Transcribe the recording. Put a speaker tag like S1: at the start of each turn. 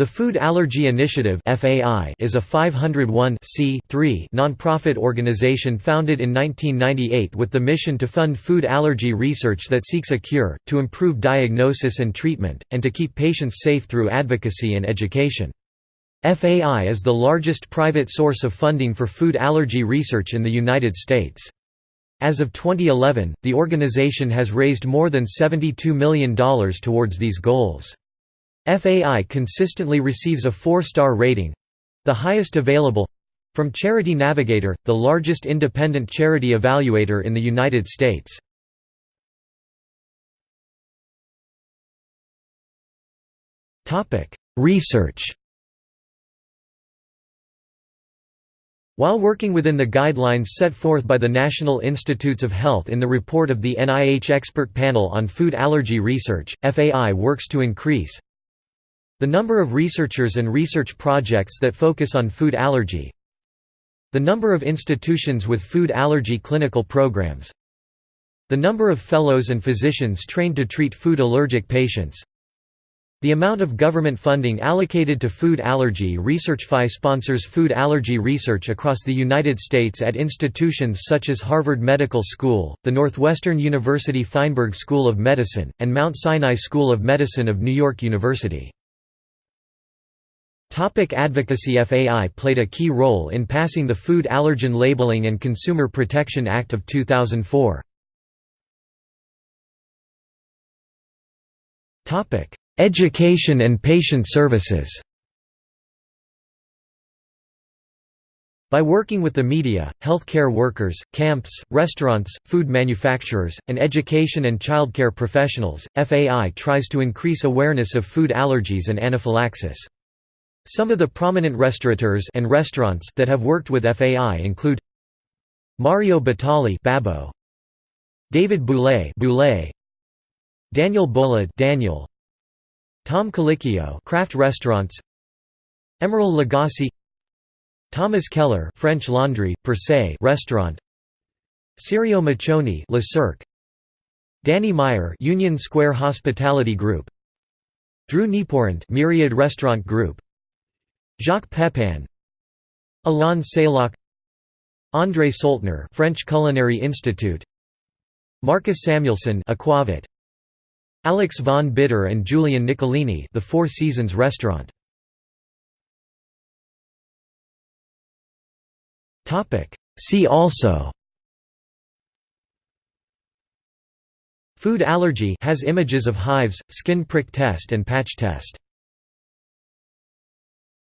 S1: The Food Allergy Initiative is a 501 nonprofit organization founded in 1998 with the mission to fund food allergy research that seeks a cure, to improve diagnosis and treatment, and to keep patients safe through advocacy and education. FAI is the largest private source of funding for food allergy research in the United States. As of 2011, the organization has raised more than $72 million towards these goals. FAI consistently receives a four-star rating—the highest available—from Charity Navigator, the largest independent charity evaluator in the United States. Research While working within the guidelines set forth by the National Institutes of Health in the report of the NIH Expert Panel on Food Allergy Research, FAI works to increase the number of researchers and research projects that focus on food allergy The number of institutions with food allergy clinical programs The number of fellows and physicians trained to treat food allergic patients the amount of government funding allocated to food allergy research FAI sponsors food allergy research across the United States at institutions such as Harvard Medical School, the Northwestern University Feinberg School of Medicine, and Mount Sinai School of Medicine of New York University. Topic advocacy FAI played a key role in passing the Food Allergen Labeling and Consumer Protection Act of 2004. Topic: Education and patient services By working with the media, healthcare workers, camps, restaurants, food manufacturers, and education and childcare professionals, FAI tries to increase awareness of food allergies and anaphylaxis. Some of the prominent restaurateurs and restaurants that have worked with FAI include Mario Batali Babbo, David Bouley Bouley, Daniel Boulud Daniel, Tom Colicchio Craft Restaurants, Emeril Lagasse, Thomas Keller French Laundry Per se Restaurant, Sirio Maccioni Le Cirque, Danny Meyer Union Square Hospitality Group, Drew Nieporent Myriad Restaurant Group, Jacques Pepin Alain Sailhac André Soltner French Culinary Institute Marcus Samuelsson Aquavit Alex von Bidder and Julian Niccolini The Four Seasons Restaurant. Topic. See also. Food allergy has images of hives, skin prick test and patch test